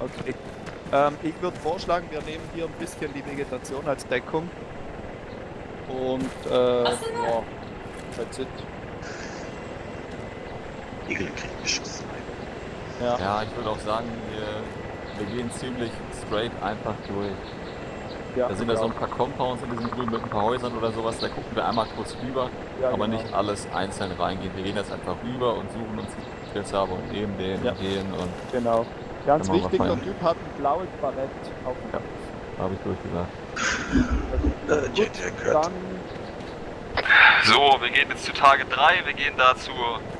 Okay. Ähm, ich würde vorschlagen, wir nehmen hier ein bisschen die Vegetation als Deckung. Und, äh, ja, that's it. Igel kriegt Beschuss. Ja. Ja, ich würde auch sagen, wir, wir gehen ziemlich straight einfach durch. ja Da sind ja so ein paar Compounds in diesem Grün mit ein paar Häusern oder sowas, da gucken wir einmal kurz rüber, ja, aber genau. nicht alles einzeln reingehen. Wir gehen jetzt einfach rüber und suchen uns die Kills ab und nehmen den Ja. und den und Genau. Ganz wichtig, der. Typ hat ein blaues Barett auf dem Ja. da habe ich durchgesagt. Äh, Gut, Jetjack hört. dann So, wir gehen jetzt zu Tage 3. Wir gehen dazu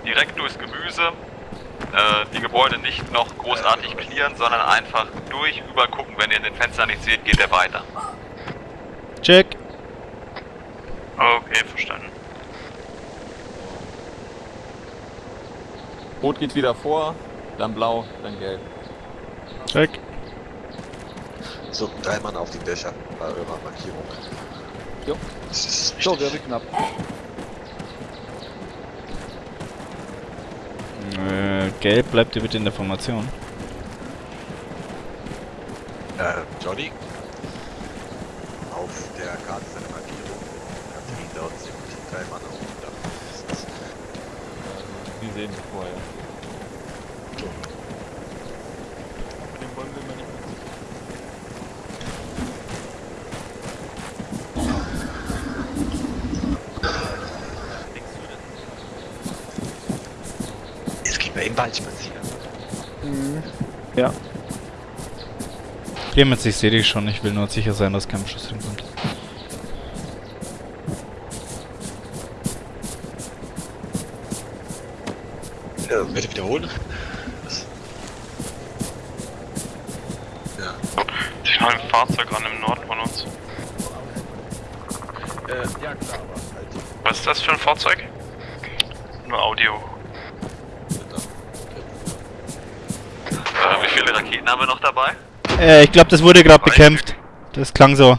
direkt durchs Gemüse. Äh, die Gebäude nicht noch großartig clearen, sondern einfach durch, rüber gucken. Wenn ihr in den Fenstern nichts seht, geht er weiter. Check. Okay, verstanden. Rot geht wieder vor, dann blau, dann gelb. Check. So, drei Mann auf die Dächer bei eurer Markierung. Jo. Das ist so, richtig. wäre knapp. Äh, gelb bleibt ihr bitte in der Formation. Äh, Johnny? Auf der Karte seine Markierung. Katharina, dort sind drei Mann auf dem Dach. Die sehen wir vorher. Den wollen wir mal nicht Jetzt gehen wir im Wald spazieren. Mhm. Ja. Clemens, ich sehe dich schon. Ich will nur sicher sein, dass kein Schuss hinkommt. Äh, bitte wiederholen. Das- Ja. Mal ein Fahrzeug an im Norden von uns. Äh, ja klar, aber halt. Was ist das für ein Fahrzeug? Nur Audio. Äh, wie viele Raketen haben wir noch dabei? Äh, ich glaube, das wurde gerade bekämpft. Das klang so.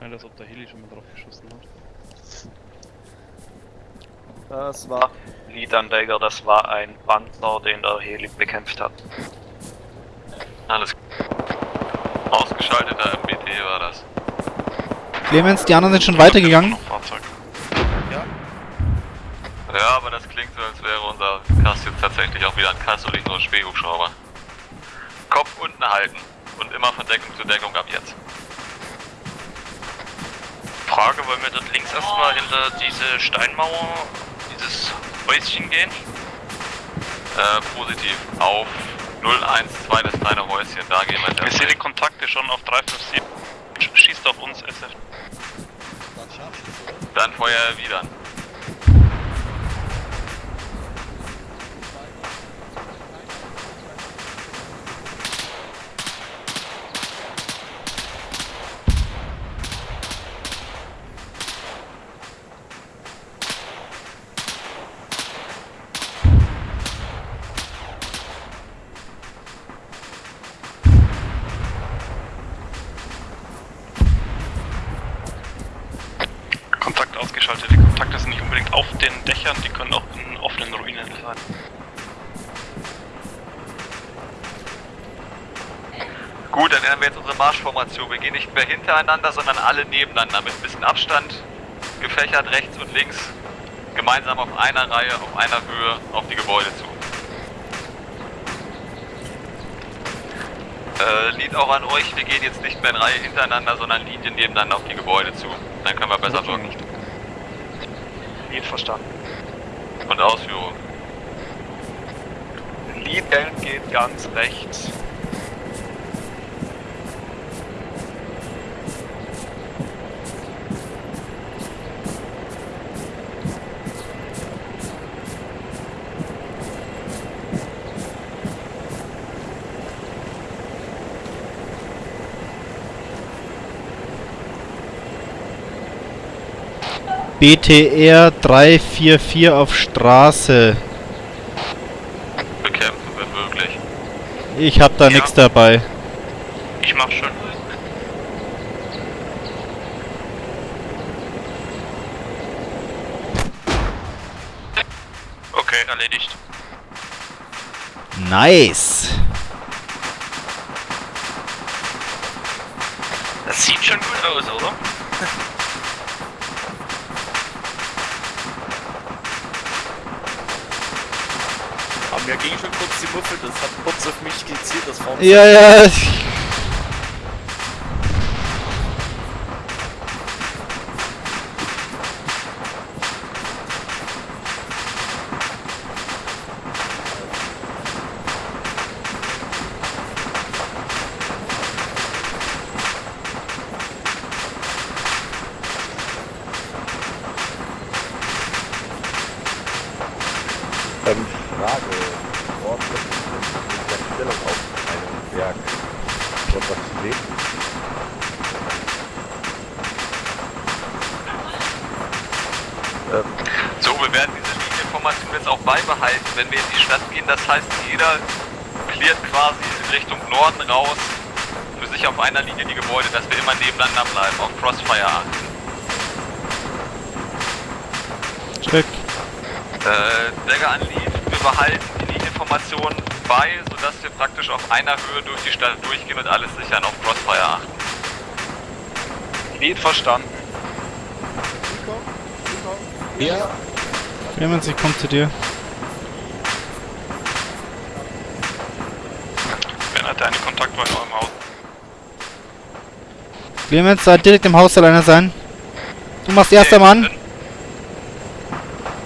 Als ob der Heli schon mal drauf geschossen hat. Das war. Leadanleger, das war ein Panzer, den der Heli bekämpft hat. Alles Ausgeschalteter MBT war das. Clemens, die anderen sind schon weitergegangen. Noch Fahrzeug. Ja, aber das klingt so, als wäre unser Kass jetzt tatsächlich auch wieder ein Kass und nicht nur ein Spähhubschrauber. Kopf unten halten und immer von Deckung zu Deckung ab jetzt. Frage, wollen wir dort links erstmal hinter diese Steinmauer, dieses Häuschen gehen? Äh, positiv. Auf 012, das kleine Häuschen, da gehen wir jetzt Ich sehe die Kontakte schon auf 357. Schießt auf uns, SF. Dann Feuer erwidern. Kontakt ausgeschaltet. Die Kontakte sind nicht unbedingt Dächern, die können auch in offenen Ruinen sein. Gut, dann ändern wir jetzt unsere Marschformation. Wir gehen nicht mehr hintereinander, sondern alle nebeneinander mit ein bisschen Abstand, gefächert rechts und links, gemeinsam auf einer Reihe, auf einer Höhe auf die Gebäude zu. Äh, Lied auch an euch, wir gehen jetzt nicht mehr in Reihe hintereinander, sondern Linien nebeneinander auf die Gebäude zu. Dann können wir besser wirken. Lied verstanden. Und Ausführung. Lied geht ganz rechts. BTR 344 auf Straße. Bekämpfen wenn möglich. Ich hab da ja. nichts dabei. Ich mach schon. Okay, erledigt. Nice. Das sieht schon gut aus, oder? Ging schon kurz die Muffel, das hat kurz auf mich gezielt, das war Ja, ja. Ähm, Berg. Dort was zu sehen? So, wir werden diese Linienformation jetzt auch beibehalten, wenn wir in die Stadt gehen. Das heißt, jeder cleart quasi in Richtung Norden raus für sich auf einer Linie die Gebäude, dass wir immer nebeneinander bleiben, auf Crossfire achten. Check. Äh, Dagger an Lead, wir behalten die Linienformation bei, sodass wir praktisch auf einer Höhe durch die Stadt durchgehen und alles sichern, auf Crossfire achten. Lied verstanden. Clemens, ich komm zu dir. Wer hat deine Kontaktwahl in eurem Haus? Clemens, soll direkt im Haus soll einer sein. Du machst erster Mann.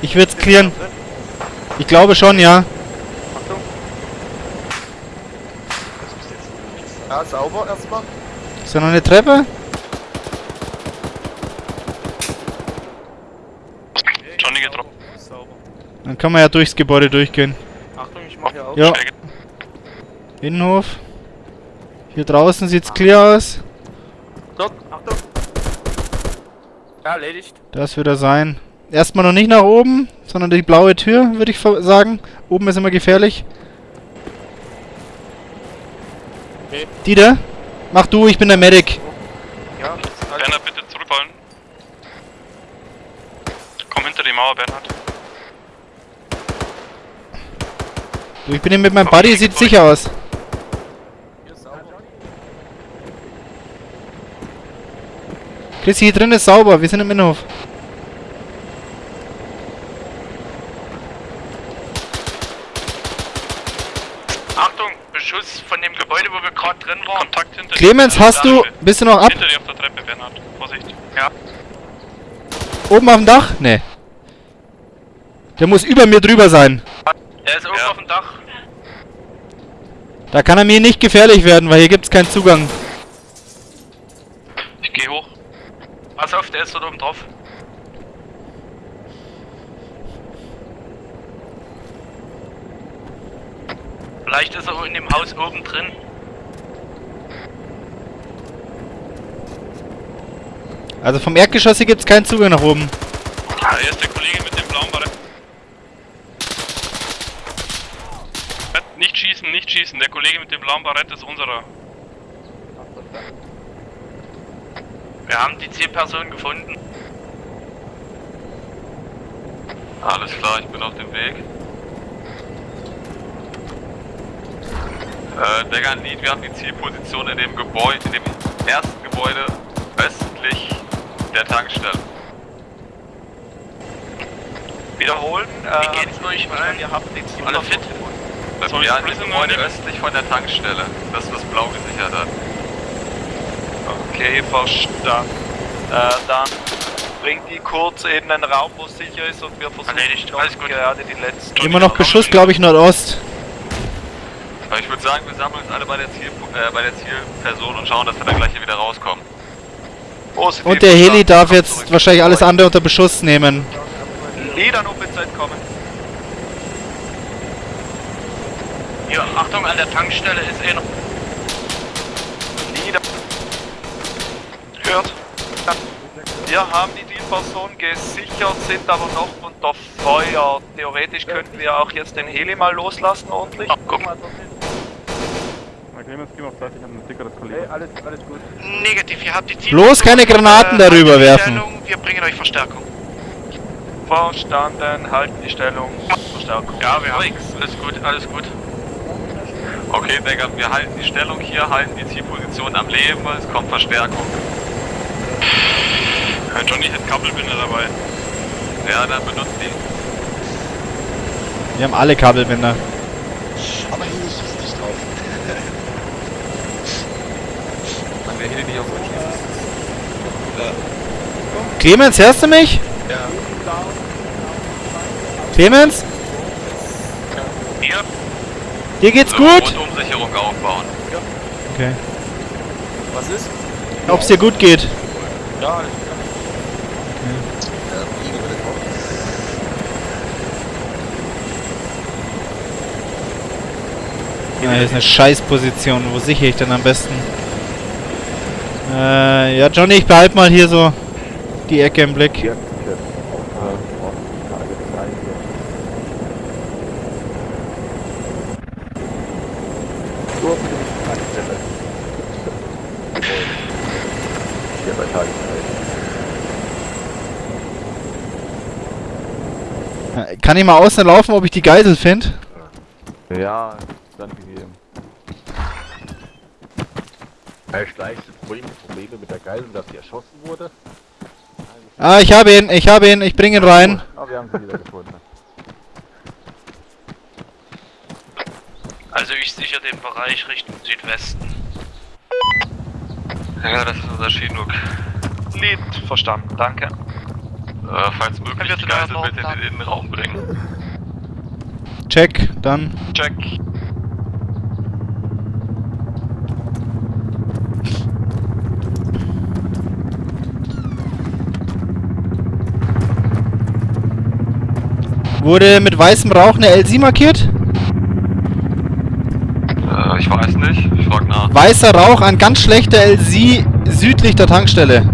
Ich will's clearen. Ich glaube schon, ja. Das ist Ja, sauber erstmal. Ist da noch eine Treppe? Johnny getroffen. Sauber. Dann kann man ja durchs Gebäude durchgehen. Achtung, ich mach hier auf. Ja. Innenhof. Hier draußen sieht's clear aus. Dort, Achtung. Ja, erledigt. Das wird er sein. Erstmal noch nicht nach oben, sondern die blaue Tür, würde ich sagen. Oben ist immer gefährlich. Okay. Dieter, mach du, ich bin der Medic. Ja, halt Bernhard, bitte zurückrollen. Komm hinter die Mauer, Bernhard. Du, ich bin hier mit meinem Buddy, sieht sicher aus. hier sauber. Chris, hier drin ist sauber, wir sind im Innenhof. Achtung, Beschuss von dem Gebäude, wo wir gerade drin waren. Kontakt hinter Clemens, hast du, bist du noch ab? Hinter dir auf der Treppe, Bernhard. Vorsicht. Ja. Oben auf dem Dach? Nee. Der muss über mir drüber sein. Er ist oben Ja. auf dem Dach. Da kann er mir nicht gefährlich werden, weil hier gibt's keinen Zugang. Ich geh hoch. Pass auf, der ist dort oben drauf. Vielleicht ist er in dem Haus oben drin. Also vom Erdgeschoss hier gibt's keinen Zugang nach oben. Ja, hier ist der Kollege mit dem blauen Barett. Nicht schießen, nicht schießen. Der Kollege mit dem blauen Barett ist unserer. Wir haben die Zielperson gefunden. Alles klar, ich bin auf dem Weg. Äh, and Lead, wir haben die Zielposition in dem Gebäude, in dem ersten Gebäude östlich der Tankstelle. Wiederholen. Wie geht's euch allen? Ihr habt den Ziel Alle fit? Ja, ich in dem Prisoner Gebäude nehmen? östlich von der Tankstelle. Das, was blau gesichert hat. Okay, verstanden. Äh, dann bringt die kurz in den Raum, wo es sicher ist und wir versuchen Erledigt, alles gut. gerade die letzten... Immer noch Beschuss, glaube ich, Nordost. Ich würde sagen, wir sammeln uns alle bei der, Ziel, äh, bei der Zielperson und schauen, dass wir dann gleich hier wieder rauskommen. Positiv Und der Heli darf jetzt zurück. wahrscheinlich alles andere unter Beschuss nehmen. Lied an OPZ kommen. Hier, Achtung, an der Tankstelle ist eh noch... Lied. Hört. Wir haben die Zielperson gesichert, sind aber noch unter Feuer. Theoretisch könnten wir auch jetzt den Heli mal loslassen ordentlich. Guck mal. Clemens, geh mal auf Seite, ich hab ein dickeres Kollege. alles, alles gut. Negativ, ihr habt die Ziel. Bloß keine Granaten darüber werfen. Wir bringen euch Verstärkung. Verstanden, halten die Stellung. Verstärkung. Ja, wir haben Alles gut, alles gut. Okay, Digga, wir halten die Stellung hier, halten die Zielposition am Leben, es kommt Verstärkung. Johnny hat Kabelbinder dabei. Ja, dann benutzt die. Wir haben alle Kabelbinder. Aber hier ist es nicht drauf. Der Heli nicht auf uns schießt. Clemens, hörst du mich? Ja. Clemens? Hier. Dir geht's So, gut? Rundumsicherung aufbauen. Okay. Was ist? Ob's dir gut geht? Ja, ich Ja. Ja, hier ist eine Scheißposition. Wo sichere ich denn am besten? Äh, ja, Johnny, ich behalte mal hier so die Ecke im Blick. Hier, hier. Auf Ostkage 3 hier. Nur für die Tankstelle. Hier bei Tage 3. Äh, Kann ich mal außen laufen, ob ich die Geisel finde? Ja, dann gegeben. Herr Schleich, vorhin Probleme mit der Geisel, dass sie erschossen wurde. Ah, ich habe ihn, ich habe ihn, ich bringe ihn rein. Aber wir haben sie wieder gefunden. Also ich sichere den Bereich Richtung Südwesten. Ja, das ist unser Chinook. Lied, verstanden, danke. Äh, falls möglich, die Geisel bitte in den Innenraum bringen. Check, dann. Check. Wurde mit weißem Rauch eine LC markiert? Äh, ich weiß nicht. Ich frag nach. Weißer Rauch an ganz schlechter LC südlich der Tankstelle.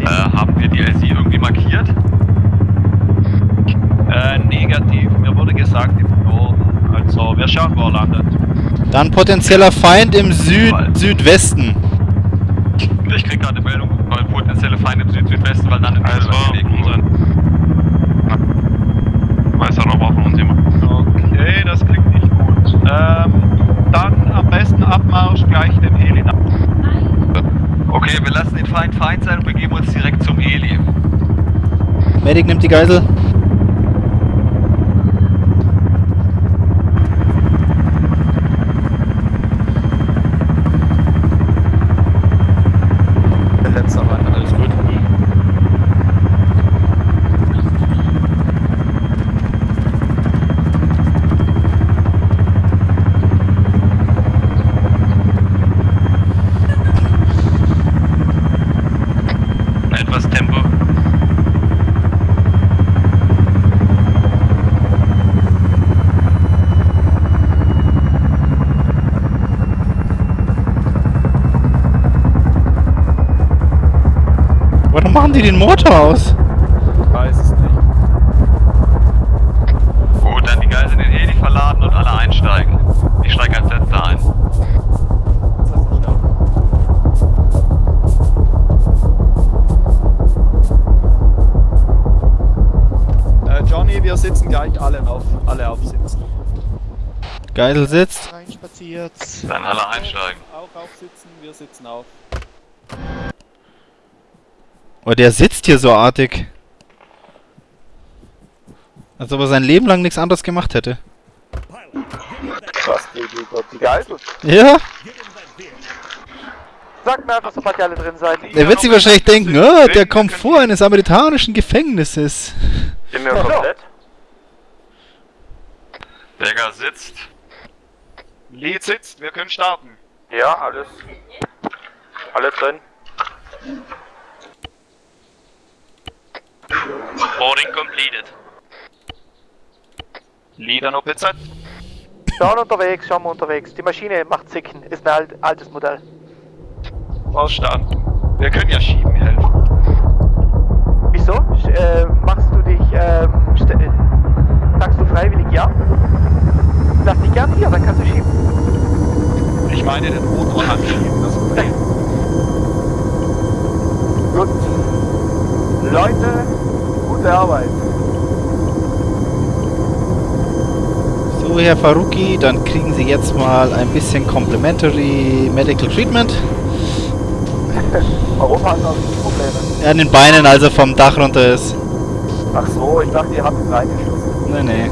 Äh, haben wir die LC irgendwie markiert? Äh, negativ. Mir wurde gesagt im Norden. Also, wir schauen, wo er landet. Dann potenzieller Feind im Süd Südwesten. Ich krieg gerade eine Meldung, weil potenzielle Feinde im Süd-Südwesten, weil dann im Also, Weg unseren. Weißer Rauch brauchen uns immer. Okay, das klingt nicht gut. Ähm, dann am besten Abmarsch gleich den Heli nach. Okay, wir lassen den Feind Feind sein und begeben uns direkt zum Heli. Medic nimmt die Geisel. Warum machen die den Motor aus? Weiß es nicht. Gut, dann die Geiseln in den Heli verladen und alle einsteigen. Ich steige als letzter ein. Äh, Johnny, wir sitzen gleich alle auf, alle aufsitzen. Geisel sitzt. Reinspaziert. Dann alle einsteigen. Auch aufsitzen, wir sitzen auf. Oh, der sitzt hier so artig. Als ob er sein Leben lang nichts anderes gemacht hätte. Was, die, Geisel? Ja? Sag mir einfach, sobald ihr alle drin seid. Er wird sich wahrscheinlich denken, oh, der Komfort eines amerikanischen Gefängnisses. Sind wir komplett? Berger sitzt. Lied sitzt, wir können starten. Ja, alles. Alle drin. Boarding completed. Lieder noch BZ. Schauen unterwegs, schauen wir unterwegs. Die Maschine macht Zicken, ist ein alt, altes Modell. Verstanden. Wir können ja schieben helfen. Wieso? Äh, machst du dich, ähm, äh, sagst du freiwillig ja? Lass dich gern hier, dann kannst du schieben. Ich meine den Motor anschieben, das Problem. Gut. Leute, gute Arbeit. So, Herr Faruqi, dann kriegen Sie jetzt mal ein bisschen Complimentary Medical Treatment. Europa hat auch Probleme. An den Beinen, also vom Dach runter ist. Ach so, ich dachte, ihr habt ihn reingeschossen. Nee, nee.